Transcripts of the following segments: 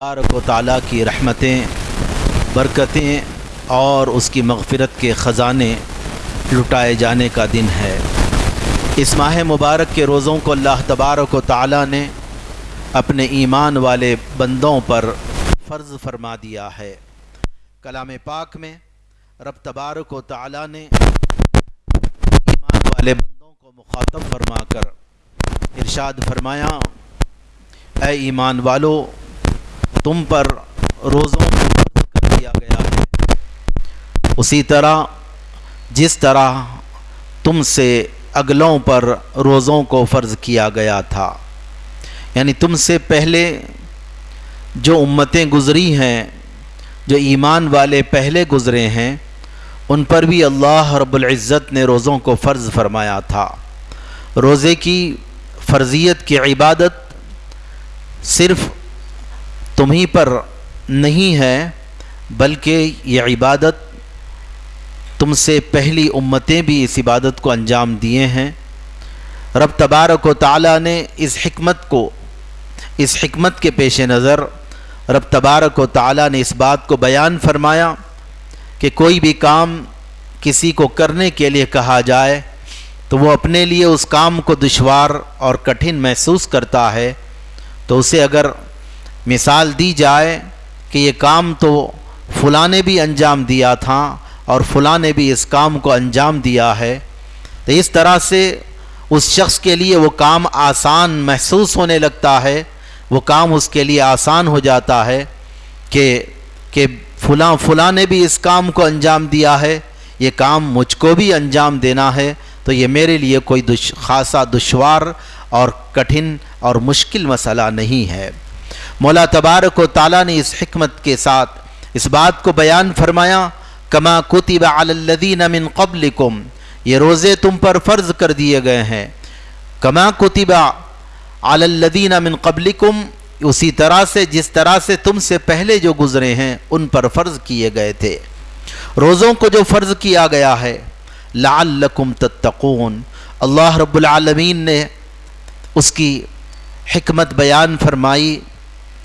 تبارک و تعالیٰ کی رحمتیں، برکتیں اور اس کی مغفرت کے خزانے لٹائے جانے کا دن ہے۔ اس ماہ مبارک کے روزوں کو اللہ تبارک و تعالیٰ نے اپنے ایمان والے بندوں پر فرض فرما دیا ہے۔ کلام پاک میں رب تبارک و تعالیٰ نے ایمان والے بندوں کو مخاطب فرما کر ارشاد فرمایا، اے ایمان والو تم پر روزوں کو فرض کر دیا گیا ہے۔ اسی طرح جس طرح تم سے اگلوں پر روزوں کو فرض کیا گیا تھا۔ یعنی تم سے پہلے جو امتیں گزری ہیں، جو ایمان والے پہلے گزرے ہیں، ان پر بھی اللہ رب العزت نے روزوں کو فرض فرمایا تھا۔ روزے کی فرضیت کی عبادت صرف تمہیں پر نہیں ہے، بلکہ یہ عبادت تم سے پہلی امتیں بھی اس عبادت کو انجام دیے ہیں۔ رب تبارک و تعالیٰ نے اس حکمت کو، اس حکمت کے پیش نظر رب تبارک و تعالیٰ نے اس بات کو بیان فرمایا کہ کوئی بھی کام کسی کو کرنے کے لیے کہا جائے تو وہ اپنے لیے اس کام کو دشوار اور کٹھن محسوس کرتا ہے۔ تو اسے اگر مثال دی جائے کہ یہ کام تو فلاں نے بھی انجام دیا تھا اور فلاں نے بھی اس کام کو انجام دیا ہے۔ تو اس طرح سے اس شخص کے لیے وہ کام آسان محسوس ہونے لگتا ہے، وہ کام اس کے لیے آسان ہو جاتا ہے کہ کہ فلاں فلاں نے بھی اس کام کو انجام دیا ہے، یہ کام مجھ کو بھی انجام دینا ہے۔ تو یہ میرے لیے کوئی دش، خاصا دشوار اور کٹھن اور مشکل مسئلہ نہیں ہے۔ مولا تبارک و تعالیٰ نے اس حکمت کے ساتھ اس بات کو بیان فرمایا، کما کتب علی الذین من قبلکم، یہ روزے تم پر فرض کر دیے گئے ہیں۔ کما کتب علی الذین من قبلکم، اسی طرح سے، جس طرح سے تم سے پہلے جو گزرے ہیں، ان پر فرض کیے گئے تھے۔ روزوں کو جو فرض کیا گیا ہے، لعلکم تتقون، اللہ رب العالمین نے اس کی حکمت بیان فرمائی۔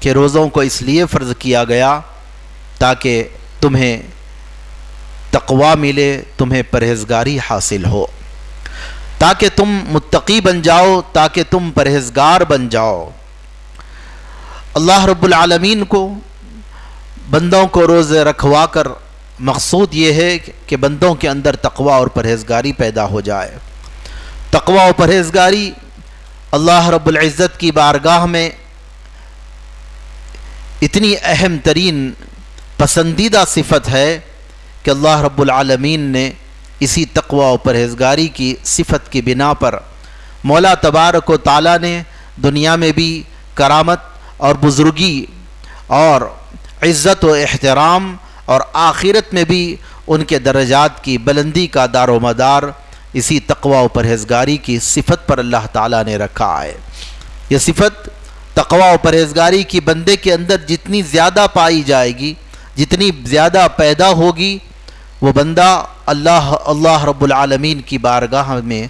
کہ روزوں کو اس لیے فرض کیا گیا تاکہ تمہیں تقوا ملے، تمہیں پرہیزگاری حاصل ہو۔ تاکہ تم متقی بن جاؤ، تاکہ تم پرہیزگار بن جاؤ۔ اللہ رب العالمین کو بندوں کو روزے رکھوا کر مقصود یہ ہے کہ بندوں کے اندر تقوا اور پرہیزگاری پیدا ہو جائے۔ تقوا و پرہیزگاری اللہ رب العزت کی بارگاہ میں اتنی اہم ترین پسندیدہ صفت ہے کہ اللہ رب العالمین نے اسی تقوی و پرہیزگاری کی صفت کی بنا پر مولا تبارک و تعالیٰ نے دنیا میں بھی کرامت اور بزرگی اور عزت و احترام اور آخرت میں بھی ان کے درجات کی بلندی کا دار و مدار اسی تقوی و پرہیزگاری کی صفت پر اللہ تعالیٰ نے رکھا ہے۔ یہ صفت تقوی و پرہیزگاری کی بندے کے اندر جتنی زیادہ پائی جائے گی، جتنی زیادہ پیدا ہوگی، وہ بندہ اللہ اللہ رب العالمین کی بارگاہ میں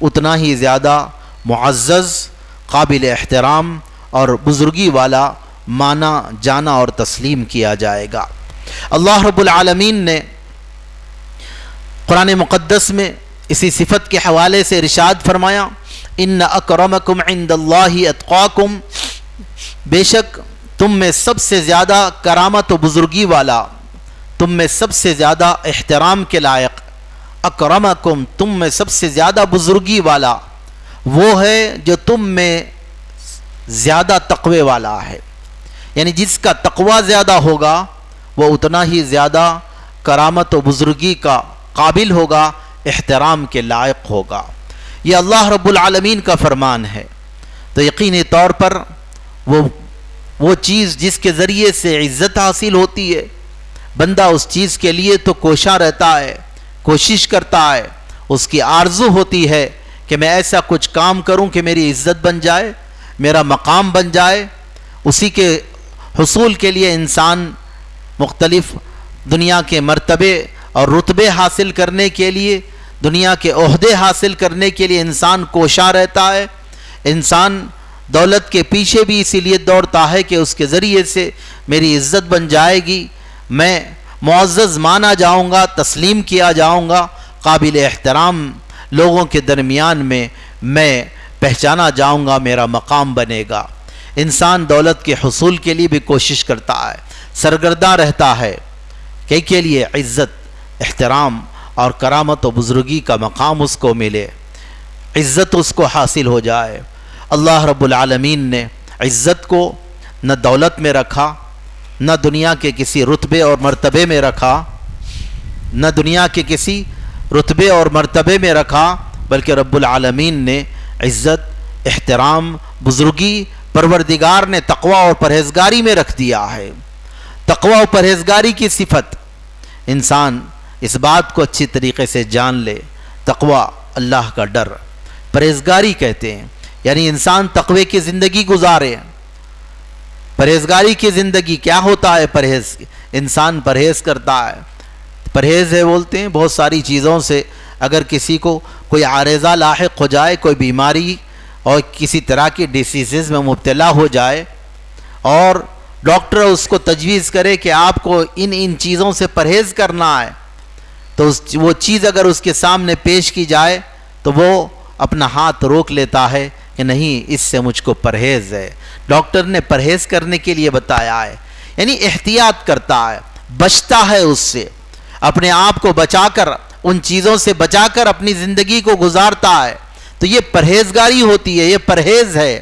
اتنا ہی زیادہ معزز، قابل احترام اور بزرگی والا مانا جانا اور تسلیم کیا جائے گا۔ اللہ رب العالمین نے قرآن مقدس میں اسی صفت کے حوالے سے ارشاد فرمایا ان اکرمکم عند اللہ اتقاکم بے شک تم میں سب سے زیادہ کرامت و بزرگی والا، تم میں سب سے زیادہ احترام کے لائق، اکرمکم تم میں سب سے زیادہ بزرگی والا، وہ ہے جو تم میں زیادہ تقوی والا ہے۔ یعنی جس کا تقوی زیادہ ہوگا، وہ اتنا ہی زیادہ کرامت و بزرگی کا قابل ہوگا، احترام کے لائق ہوگا۔ یہ اللہ رب العالمین کا فرمان ہے۔ تو یقینی طور پر وہ وہ چیز جس کے ذریعے سے عزت حاصل ہوتی ہے، بندہ اس چیز کے لیے تو کوشاں رہتا ہے، کوشش کرتا ہے، اس کی آرزو ہوتی ہے کہ میں ایسا کچھ کام کروں کہ میری عزت بن جائے، میرا مقام بن جائے۔ اسی کے حصول کے لیے انسان مختلف دنیا کے مرتبے اور رتبے حاصل کرنے کے لیے دنیا کے عہدے حاصل کرنے کے لیے انسان کوشاں رہتا ہے۔ انسان دولت کے پیچھے بھی اسی لیے دوڑتا ہے کہ اس کے ذریعے سے میری عزت بن جائے گی۔ میں معزز مانا جاؤں گا، تسلیم کیا جاؤں گا۔ قابل احترام لوگوں کے درمیان میں میں پہچانا جاؤں گا، میرا مقام بنے گا۔ انسان دولت کے حصول کے لیے بھی کوشش کرتا ہے، سرگرداں رہتا ہے۔ کہ کے لیے عزت، احترام اور کرامت و بزرگی کا مقام اس کو ملے، عزت اس کو حاصل ہو جائے۔ اللہ رب العالمین نے عزت کو نہ دولت میں رکھا، نہ دنیا کے کسی رتبے اور مرتبے میں رکھا، نہ دنیا کے کسی رتبے اور مرتبے میں رکھا، بلکہ رب العالمین نے عزت، احترام، بزرگی، پروردگار نے تقوی اور پرہیزگاری میں رکھ دیا ہے۔ تقوی اور پرہیزگاری کی صفت، انسان اس بات کو اچھی طریقے سے جان لے، تقوی اللہ کا ڈر۔ پرہیزگاری کہتے ہیں یعنی انسان تقوی کی زندگی گزارے۔ پرہیزگاری کی زندگی کیا ہوتا ہے؟ پرہیز، انسان پرہیز کرتا ہے۔ پرہیز ہے بولتے ہیں بہت ساری چیزوں سے۔ اگر کسی کو کوئی عارضہ لاحق ہو جائے، کوئی بیماری اور کسی طرح کی ڈیسیزز میں مبتلا ہو جائے اور ڈاکٹر اس کو تجویز کرے کہ آپ کو ان ان چیزوں سے پرہیز کرنا ہے تو اس وہ چیز اگر اس کے سامنے پیش کی جائے تو وہ اپنا ہاتھ روک لیتا ہے کہ نہیں، اس سے مجھ کو پرہیز ہے۔ ڈاکٹر نے پرہیز کرنے کے لیے بتایا ہے یعنی احتیاط کرتا ہے، بچتا ہے اس سے۔ اپنے آپ کو بچا کر، ان چیزوں سے بچا کر اپنی زندگی کو گزارتا ہے۔ تو یہ پرہیزگاری ہوتی ہے، یہ پرہیز ہے۔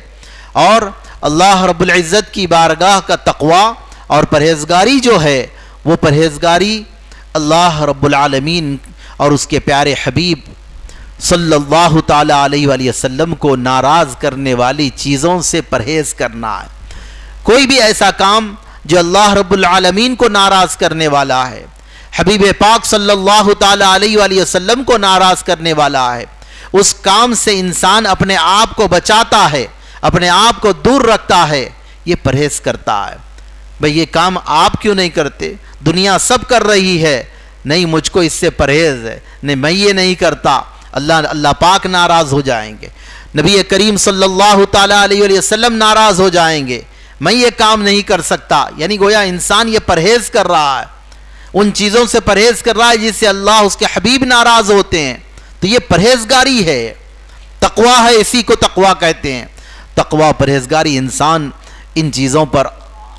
اور اللہ رب العزت کی بارگاہ کا تقوی اور پرہیزگاری جو ہے، وہ پرہیزگاری اللہ رب العالمین اور اس کے پیارے حبیب صلی اللہ تعالیٰ علیہ وآلہ وسلم کو ناراض کرنے والی چیزوں سے پرہیز کرنا ہے۔ کوئی بھی ایسا کام جو اللہ رب العالمین کو ناراض کرنے والا ہے، حبیب پاک صلی اللہ تعالیٰ علیہ وآلہ وسلم کو ناراض کرنے والا ہے، اس کام سے انسان اپنے آپ کو بچاتا ہے، اپنے آپ کو دور رکھتا ہے، یہ پرہیز کرتا ہے۔ بھئی یہ کام آپ کیوں نہیں کرتے؟ دنیا سب کر رہی ہے۔ نہیں، مجھ کو اس سے پرہیز ہے۔ نہیں، میں یہ نہیں کرتا۔ اللہ اللہ پاک ناراض ہو جائیں گے۔ نبی کریم صلی اللہ تعالیٰ علیہ وسلم ناراض ہو جائیں گے۔ میں یہ کام نہیں کر سکتا۔ یعنی گویا انسان یہ پرہیز کر رہا ہے۔ ان چیزوں سے پرہیز کر رہا ہے جس سے اللہ اس کے حبیب ناراض ہوتے ہیں۔ تو یہ پرہیزگاری ہے۔ تقوا ہے، اسی کو تقوا کہتے ہیں۔ تقوا پرہیزگاری انسان ان چیزوں پر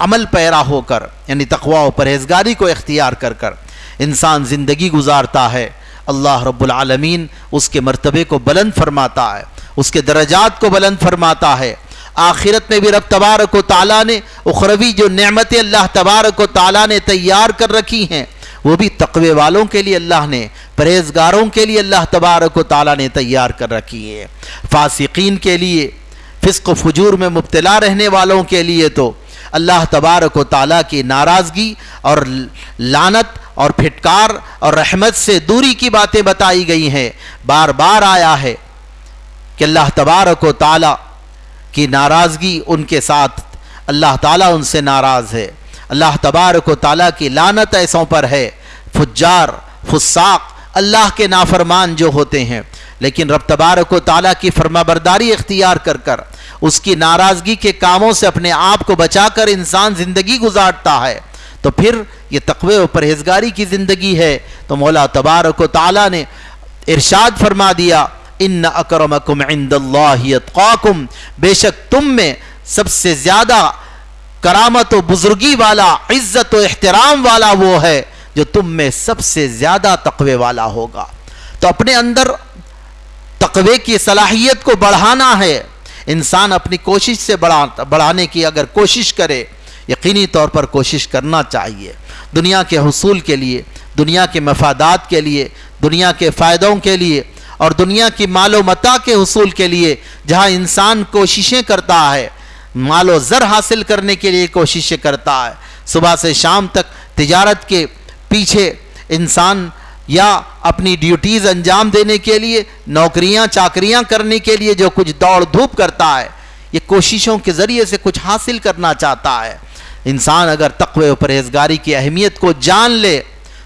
عمل پیرا ہو کر یعنی تقوا و پرہیزگاری کو اختیار کر کر انسان زندگی گزارتا ہے۔ اللہ رب العالمین اس کے مرتبے کو بلند فرماتا ہے، اس کے درجات کو بلند فرماتا ہے۔ آخرت میں بھی رب تبارک و تعالیٰ نے اخروی جو نعمتیں اللہ تبارک و تعالیٰ نے تیار کر رکھی ہیں، وہ بھی تقوی والوں کے لیے اللہ نے، پرہیزگاروں کے لیے اللہ تبارک و تعالیٰ نے تیار کر رکھی ہے۔ فاسقین کے لیے، فسق و فجور میں مبتلا رہنے والوں کے لیے تو اللہ تبارک و تعالیٰ کی ناراضگی اور لانت اور پھٹکار اور رحمت سے دوری کی باتیں بتائی گئی ہیں۔ بار بار آیا ہے کہ اللہ تبارک و تعالیٰ کی ناراضگی ان کے ساتھ، اللہ تعالیٰ ان سے ناراض ہے۔ اللہ تبارک و تعالیٰ کی لانت ایسوں پر ہے۔ فجار، فساق، اللہ کے نافرمان جو ہوتے ہیں۔ لیکن رب تبارک و تعالیٰ کی فرما برداری اختیار کر کر، اس کی ناراضگی کے کاموں سے اپنے آپ کو بچا کر انسان زندگی گزارتا ہے۔ تو پھر یہ تقوی و پرہیزگاری کی زندگی ہے۔ تو مولا تبارک و تعالیٰ نے ارشاد فرما دیا، ان اکرمکم عند اللہ اتقاکم بے شک تم میں سب سے زیادہ کرامت و بزرگی والا، عزت و احترام والا وہ ہے جو تم میں سب سے زیادہ تقوی والا ہوگا۔ تو اپنے اندر تقوی کی صلاحیت کو بڑھانا ہے۔ انسان اپنی کوشش سے بڑھانے کی اگر کوشش کرے، یقینی طور پر کوشش کرنا چاہیے۔ دنیا کے حصول کے لیے، دنیا کے مفادات کے لیے، دنیا کے فائدوں کے لیے اور دنیا کی مال و متا کے حصول کے لیے جہاں انسان کوششیں کرتا ہے، مال و زر حاصل کرنے کے لیے کوششیں کرتا ہے۔ صبح سے شام تک تجارت کے پیچھے انسان یا اپنی ڈیوٹیز انجام دینے کے لیے، نوکریاں، چاکریاں کرنے کے لیے جو کچھ دوڑ دھوپ کرتا ہے، یہ کوششوں کے ذریعے سے کچھ حاصل کرنا چاہتا ہے۔ انسان اگر تقوی و پرہیزگاری کی اہمیت کو جان لے،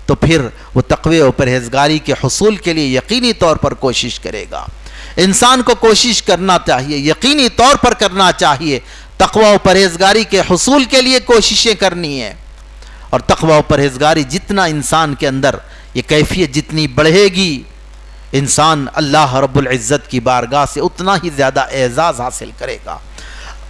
تو پھر وہ تقوی و پرہیزگاری کے حصول کے لیے یقینی طور پر کوشش کرے گا۔ انسان کو کوشش کرنا چاہیے، یقینی طور پر کرنا چاہیے۔ تقوی و پرہیزگاری کے حصول کے لیے کوششیں کرنی ہیں۔ اور تقوی و پرہیزگاری جتنا انسان کے اندر یہ کیفیت جتنی بڑھے گی، انسان اللہ رب العزت کی بارگاہ سے اتنا ہی زیادہ اعزاز حاصل کرے گا۔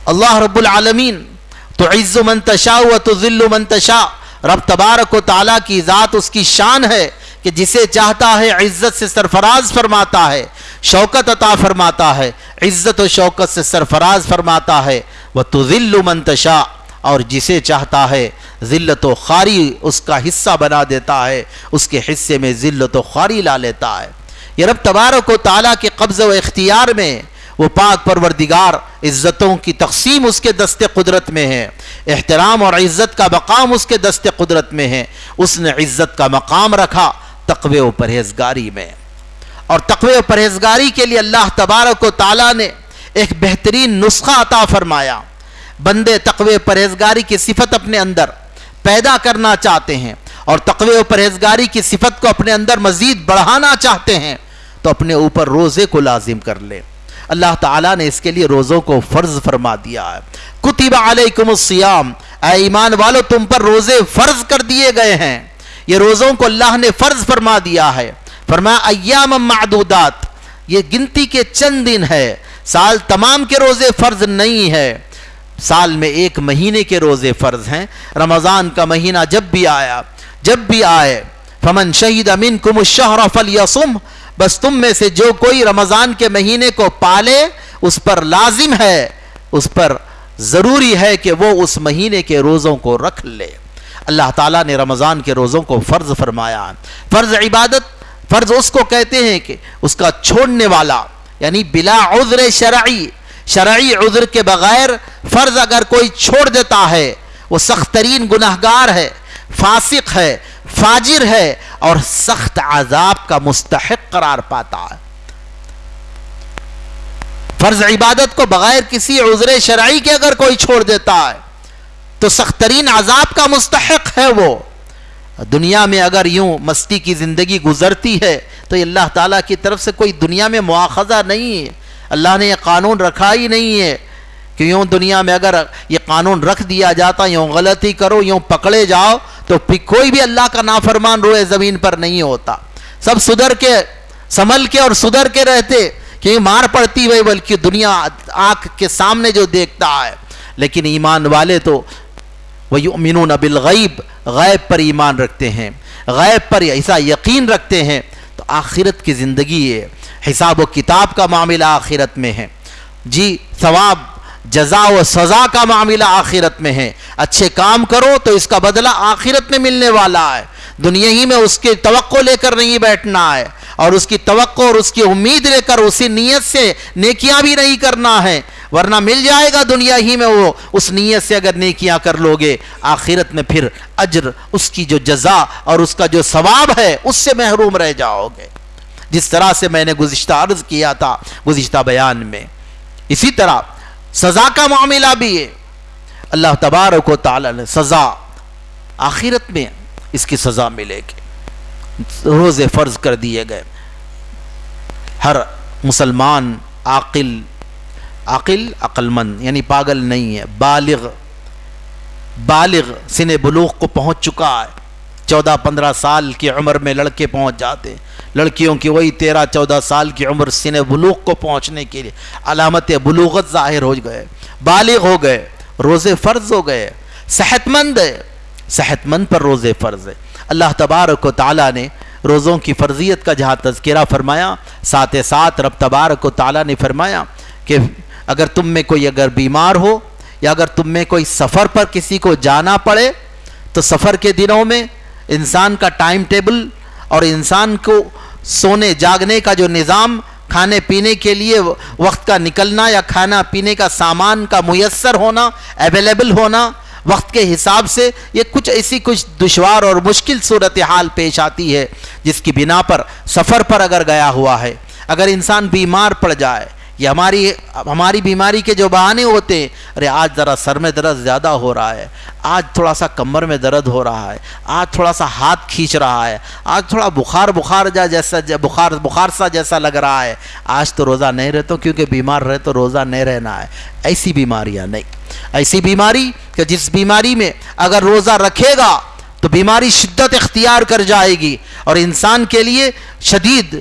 اللہ رب العالمین تو عز من تشاء و تو ذل من تشاء۔ رب تبارک و تعالیٰ کی ذات اس کی شان ہے کہ جسے چاہتا ہے عزت سے سرفراز فرماتا ہے، شوکت عطا فرماتا ہے۔ عزت و شوکت سے سرفراز فرماتا ہے۔ وہ تو ذل منتشا اور جسے چاہتا ہے ذلت و خاری اس کا حصہ بنا دیتا ہے، اس کے حصے میں ذلت و خاری لا لیتا ہے۔ یہ رب تبارک و تعالیٰ کے قبض و اختیار میں وہ پاک پروردگار عزتوں کی تقسیم اس کے دست قدرت میں ہے۔ احترام اور عزت کا مقام اس کے دست قدرت میں ہے۔ اس نے عزت کا مقام رکھا تقوی و پرہیزگاری میں۔ اور تقوی و پرہیزگاری کے لیے اللہ تبارک و تعالیٰ نے ایک بہترین نسخہ عطا فرمایا۔ بندے تقوی پرہیزگاری کی صفت اپنے اندر پیدا کرنا چاہتے ہیں اور تقوی و پرہیزگاری کی صفت کو اپنے اندر مزید بڑھانا چاہتے ہیں، تو اپنے اوپر روزے کو لازم کر لے۔ اللہ تعالیٰ نے اس کے لیے روزوں کو فرض فرما دیا ہے۔ کتب علیکم السیام اے ایمان والو، تم پر روزے فرض کر دیے گئے ہیں۔ یہ روزوں کو اللہ نے فرض فرما دیا ہے۔ فرمایا، ایام معدودات۔ یہ گنتی کے چند دن ہے سال تمام کے روزے فرض نہیں ہے سال میں ایک مہینے کے روزے فرض ہیں۔ رمضان کا مہینہ جب بھی آیا، جب بھی آئے، فمن شہید امین کم الشہر فلیصم بس تم میں سے جو کوئی رمضان کے مہینے کو پالے، اس پر لازم ہے، اس پر ضروری ہے کہ وہ اس مہینے کے روزوں کو رکھ لے۔ اللہ تعالیٰ نے رمضان کے روزوں کو فرض فرمایا۔ فرض عبادت، فرض اس کو کہتے ہیں کہ اس کا چھوڑنے والا یعنی بلا عذر شرعی شرعی عذر کے بغیر فرض اگر کوئی چھوڑ دیتا ہے، وہ سخت ترین گناہگار ہے، فاسق ہے، فاجر ہے اور سخت عذاب کا مستحق قرار پاتا ہے۔ فرض عبادت کو بغیر کسی عذر شرعی کے اگر کوئی چھوڑ دیتا ہے، تو سخت ترین عذاب کا مستحق ہے وہ۔ دنیا میں اگر یوں مستی کی زندگی گزرتی ہے، تو اللہ تعالیٰ کی طرف سے کوئی دنیا میں مواخذہ نہیں ہے۔ اللہ نے یہ قانون رکھا ہی نہیں ہے کہ یوں دنیا میں اگر یہ قانون رکھ دیا جاتا، یوں غلطی کرو، یوں پکڑے جاؤ، تو کوئی بھی اللہ کا نافرمان روئے زمین پر نہیں ہوتا۔ سب سدھر کے سمل کے اور سدھر کے رہتے، کہ مار پڑتی ہوئی بلکہ دنیا آنکھ کے سامنے جو دیکھتا ہے۔ لیکن ایمان والے تو وَيُؤْمِنُونَ بِالْغَيْبِ، غیب پر ایمان رکھتے ہیں۔ غیب پر ایسا یقین رکھتے ہیں، تو آخرت کی زندگی ہے۔ حساب و کتاب کا معاملہ آخرت میں ہے۔ جی ثواب، جزا و سزا کا معاملہ آخرت میں ہے۔ اچھے کام کرو تو اس کا بدلہ آخرت میں ملنے والا ہے۔ دنیا ہی میں اس کی توقع لے کر نہیں بیٹھنا ہے۔ اور اس کی توقع اور اس کی امید لے کر، اسی نیت سے نیکیاں بھی نہیں کرنا ہے۔ ورنہ مل جائے گا دنیا ہی میں وہ۔ اس نیت سے اگر نیکیاں کر لو گے آخرت میں پھر اجر، اس کی جو جزا اور اس کا جو ثواب ہے، اس سے محروم رہ جاؤ گے۔ جس طرح سے میں نے گزشتہ عرض کیا تھا، گزشتہ بیان میں۔ اسی طرح سزا کا معاملہ بھی ہے۔ اللہ تبارک و تعالی نے سزا آخرت میں اس کی سزا ملے گی۔ روزے فرض کر دیے گئے۔ ہر مسلمان عاقل عقل عقل مند یعنی پاگل نہیں ہے، بالغ بالغ، سن بلوغ کو پہنچ چکا ہے۔ چودہ پندرہ سال کی عمر میں لڑکے پہنچ جاتے ہیں۔ لڑکیوں کی وہی تیرہ چودہ سال کی عمر سن بلوغ کو پہنچنے کے لیے علامت بلوغت ظاہر ہو گئے، بالغ ہو گئے، روزے فرض ہو گئے۔ صحت مند ہے صحت مند پر روزے فرض ہے۔ اللہ تبارک و تعالیٰ نے روزوں کی فرضیت کا جہاں تذکرہ فرمایا، ساتھ ساتھ رب تبارک و تعالیٰ نے فرمایا کہ اگر تم میں کوئی اگر بیمار ہو یا اگر تم میں کوئی سفر پر کسی کو جانا پڑے، تو سفر کے دنوں میں انسان کا ٹائم ٹیبل اور انسان کو سونے جاگنے کا جو نظام کھانے پینے کے لیے وقت کا نکلنا یا کھانا پینے کا سامان کا میسر ہونا اویلیبل ہونا، وقت کے حساب سے یہ کچھ ایسی کچھ دشوار اور مشکل صورتحال پیش آتی ہے جس کی بنا پر سفر پر اگر گیا ہوا ہے، اگر انسان بیمار پڑ جائے یہ ہماری ہماری بیماری کے جو بہانے ہوتے ہیں، ارے آج ذرا سر میں درد زیادہ ہو رہا ہے، آج تھوڑا سا کمر میں درد ہو رہا ہے، آج تھوڑا سا ہاتھ کھینچ رہا ہے، آج تھوڑا بخار بخار جا جیسا بخار بخار سا جیسا لگ رہا ہے۔ آج تو روزہ نہیں رہتا، کیونکہ بیمار رہے تو روزہ نہیں رہنا ہے۔ ایسی بیماریاں نہیں۔ ایسی بیماری کہ جس بیماری میں اگر روزہ رکھے گا تو بیماری شدت اختیار کر جائے گی اور انسان کے لیے شدید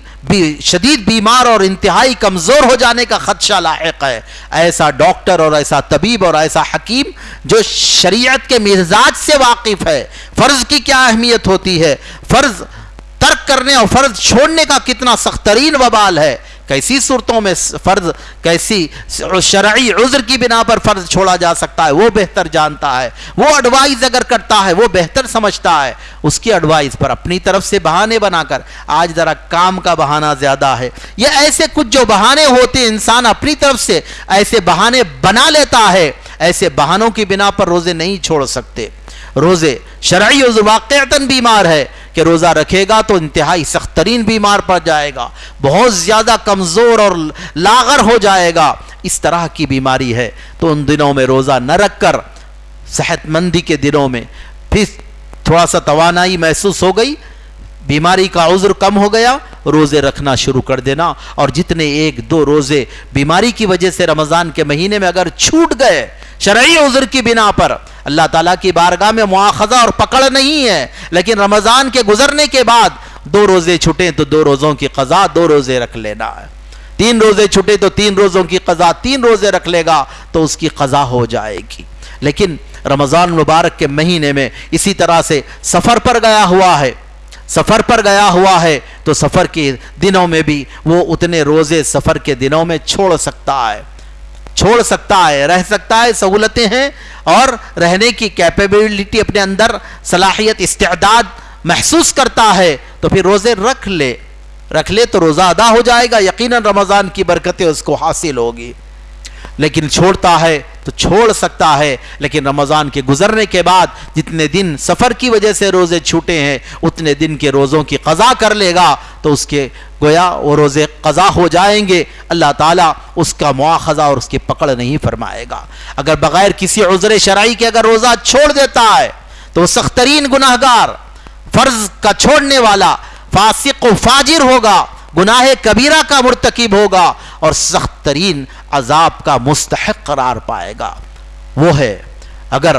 شدید بیمار اور انتہائی کمزور ہو جانے کا خدشہ لاحق ہے۔ ایسا ڈاکٹر اور ایسا طبیب اور ایسا حکیم جو شریعت کے مزاج سے واقف ہے، فرض کی کیا اہمیت ہوتی ہے؟ فرض ترک کرنے اور فرض چھوڑنے کا کتنا سخت ترین وبال ہے۔ کیسی صورتوں میں فرض کیسی شرعی عذر کی بنا پر فرض چھوڑا جا سکتا ہے وہ بہتر جانتا ہے وہ اڈوائز اگر کرتا ہے وہ بہتر سمجھتا ہے اس کی اڈوائز پر اپنی طرف سے بہانے بنا کر آج ذرا کام کا بہانہ زیادہ ہے یہ ایسے کچھ جو بہانے ہوتے انسان اپنی طرف سے ایسے بہانے بنا لیتا ہے ایسے بہانوں کی بنا پر روزے نہیں چھوڑ سکتے۔ روزے شرعی عذر واقعتاً بیمار ہے۔ کہ روزہ رکھے گا تو انتہائی سخت ترین بیمار پڑ جائے گا، بہت زیادہ کمزور اور لاغر ہو جائے گا۔ اس طرح کی بیماری ہے۔ تو ان دنوں میں روزہ نہ رکھ کر، صحت مندی کے دنوں میں پھر تھوڑا سا توانائی محسوس ہو گئی۔ بیماری کا عذر کم ہو گیا، روزے رکھنا شروع کر دینا۔ اور جتنے ایک دو روزے بیماری کی وجہ سے رمضان کے مہینے میں اگر چھوٹ گئے شرعی عذر کی بنا پر۔ اللہ تعالیٰ کی بارگاہ میں مواخذہ اور پکڑ نہیں ہے، لیکن رمضان کے گزرنے کے بعد دو روزے چھٹے تو دو روزوں کی قضا، دو روزے رکھ لینا۔ ہے تین روزے چھٹے تو تین روزوں کی قضا، تین روزے رکھ لے گا تو اس کی قضا ہو جائے گی۔ لیکن رمضان مبارک کے مہینے میں اسی طرح سے سفر پر گیا ہوا ہے۔ سفر پر گیا ہوا ہے تو سفر کے دنوں میں بھی وہ اتنے روزے سفر کے دنوں میں چھوڑ سکتا ہے۔ چھوڑ سکتا ہے، رہ سکتا ہے، سہولتیں ہیں اور رہنے کی کیپیبلٹی اپنے اندر، صلاحیت، استعداد محسوس کرتا ہے۔ تو پھر روزے رکھ لے۔ رکھ لے تو روزہ ادا ہو جائے گا۔ یقیناً رمضان کی برکتیں اس کو حاصل ہوگی۔ لیکن چھوڑتا ہے تو چھوڑ سکتا ہے۔ لیکن رمضان کے گزرنے کے بعد جتنے دن سفر کی وجہ سے روزے چھوٹے ہیں، اتنے دن کے روزوں کی قضا کر لے گا۔ تو اس کے گویا وہ روزے قضا ہو جائیں گے۔ اللہ تعالیٰ اس کا مواخذہ اور اس کی پکڑ نہیں فرمائے گا۔ اگر بغیر کسی عذر شرعی کے اگر روزہ چھوڑ دیتا ہے، تو وہ سخترین گناہ گار فرض کا چھوڑنے والا، فاسق و فاجر ہوگا، گناہ کبیرہ کا مرتکب ہوگا اور سخت ترین عذاب کا مستحق قرار پائے گا۔ وہ ہے، اگر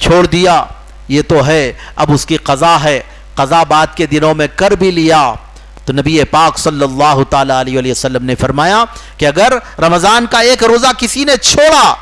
چھوڑ دیا، یہ تو ہے، اب اس کی قضا ہے، قضا بعد کے دنوں میں کر بھی لیا۔ تو نبی پاک صلی اللہ تعالی علیہ وسلم نے فرمایا کہ اگر رمضان کا ایک روزہ کسی نے چھوڑا،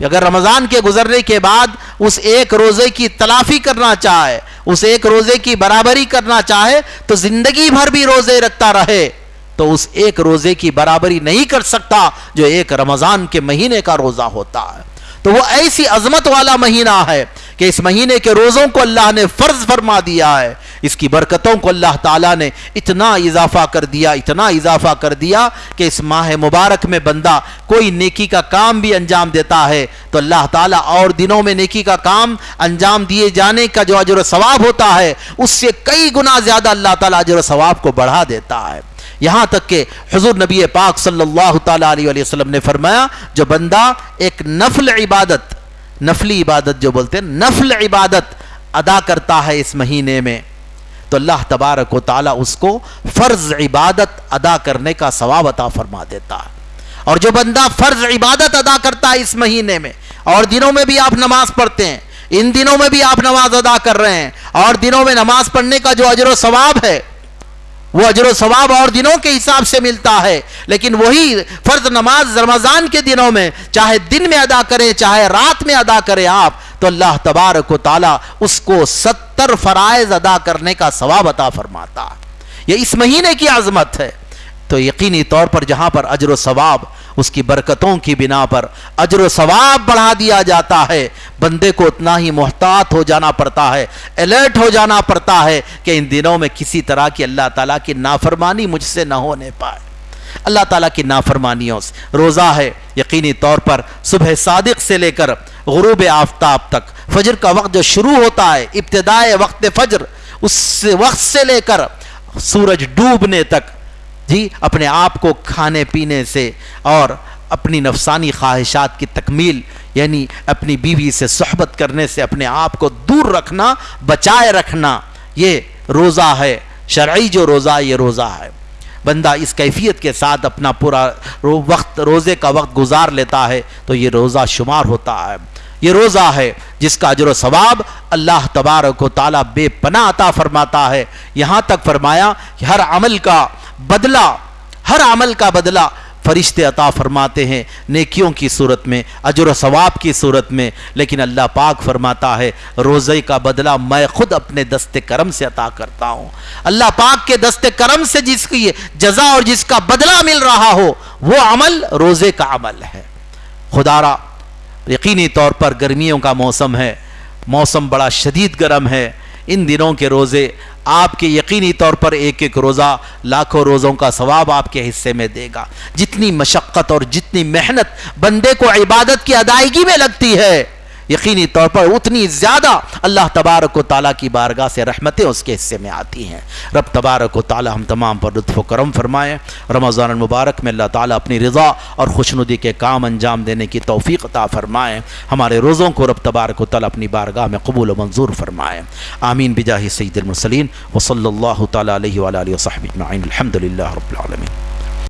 اگر رمضان کے گزرنے کے بعد اس ایک روزے کی تلافی کرنا چاہے، اس ایک روزے کی برابری کرنا چاہے، تو زندگی بھر بھی روزے رکھتا رہے۔ تو اس ایک روزے کی برابری نہیں کر سکتا جو ایک رمضان کے مہینے کا روزہ ہوتا ہے۔ تو وہ ایسی عظمت والا مہینہ ہے کہ اس مہینے کے روزوں کو اللہ نے فرض فرما دیا ہے۔ اس کی برکتوں کو اللہ تعالیٰ نے اتنا اضافہ کر دیا، اتنا اضافہ کر دیا کہ اس ماہ مبارک میں بندہ کوئی نیکی کا کام بھی انجام دیتا ہے۔ تو اللہ تعالیٰ اور دنوں میں نیکی کا کام انجام دیے جانے کا جو اجر و ثواب ہوتا ہے، اس سے کئی گنا زیادہ اللہ تعالیٰ اجر و ثواب کو بڑھا دیتا ہے۔ یہاں تک کہ حضور نبی پاک صلی اللہ تعالیٰ علیہ وسلم نے فرمایا، جو بندہ ایک نفل عبادت، نفلی عبادت جو بولتے ہیں، نفل عبادت ادا کرتا ہے اس مہینے میں، تو اللہ تبارک و تعالیٰ اس کو فرض عبادت ادا کرنے کا ثواب عطا فرما دیتا ہے۔ اور جو بندہ فرض عبادت ادا کرتا ہے اس مہینے میں، اور دنوں میں بھی آپ نماز پڑھتے ہیں، ان دنوں میں بھی آپ نماز ادا کر رہے ہیں، اور دنوں میں نماز پڑھنے کا جو اجر و ثواب ہے وہ اجر و ثواب اور دنوں کے حساب سے ملتا ہے۔ لیکن وہی فرض نماز رمضان کے دنوں میں چاہے دن میں ادا کریں، چاہے رات میں ادا کریں آپ، تو اللہ تبارک و تعالی اس کو ستر فرائض ادا کرنے کا ثواب عطا فرماتا۔ یہ اس مہینے کی عظمت ہے۔ تو یقینی طور پر جہاں پر اجر و ثواب اس کی برکتوں کی بنا پر اجر و ثواب بڑھا دیا جاتا ہے۔ بندے کو اتنا ہی محتاط ہو جانا پڑتا ہے الرٹ ہو جانا پڑتا ہے کہ ان دنوں میں کسی طرح کی اللہ تعالیٰ کی نافرمانی مجھ سے نہ ہونے پائے۔ اللہ تعالیٰ کی نافرمانیوں سے روزہ ہے، یقینی طور پر صبح صادق سے لے کر غروب آفتاب تک۔ فجر کا وقت جو شروع ہوتا ہے ابتدائے وقت فجر، اس وقت سے لے کر سورج ڈوبنے تک۔ جی اپنے آپ کو کھانے پینے سے اور اپنی نفسانی خواہشات کی تکمیل یعنی اپنی بیوی سے صحبت کرنے سے اپنے آپ کو دور رکھنا، بچائے رکھنا، یہ روزہ ہے، شرعی جو روزہ، یہ روزہ ہے۔ بندہ اس کیفیت کے ساتھ اپنا پورا وقت، روزے کا وقت گزار لیتا ہے تو یہ روزہ شمار ہوتا ہے۔ یہ روزہ ہے جس کا اجر و ثواب اللہ تبارک و تعالیٰ بے پناہ عطا فرماتا ہے۔ یہاں تک فرمایا کہ ہر عمل کا بدلہ، ہر عمل کا بدلہ فرشتے عطا فرماتے ہیں، نیکیوں کی صورت میں، اجر و ثواب کی صورت میں، لیکن اللہ پاک فرماتا ہے، روزے کا بدلہ میں خود اپنے دست کرم سے عطا کرتا ہوں۔ اللہ پاک کے دست کرم سے جس کی جزا اور جس کا بدلہ مل رہا ہو، وہ عمل روزے کا عمل ہے۔ خدا را یقینی طور پر گرمیوں کا موسم ہے، موسم بڑا شدید گرم ہے۔ ان دنوں کے روزے آپ کے یقینی طور پر ایک ایک روزہ لاکھوں روزوں کا ثواب آپ کے حصے میں دے گا۔ جتنی مشقت اور جتنی محنت بندے کو عبادت کی ادائیگی میں لگتی ہے یقینی طور پر اتنی زیادہ اللہ تبارک و تعالیٰ کی بارگاہ سے رحمتیں اس کے حصے میں آتی ہیں۔ رب تبارک و تعالیٰ ہم تمام پر لطف و کرم فرمائیں رمضان المبارک میں اللہ تعالیٰ اپنی رضا اور خوشنودی کے کام انجام دینے کی توفیق عطا فرمائیں ہمارے روزوں کو رب تبارک و تعالیٰ اپنی بارگاہ میں قبول و منظور فرمائیں آمین۔ بجاہ سید المرسلین۔ و صلی اللہ تعالیٰ علیہ وآلہ وصحبہ الحمد للہ رب العالمین۔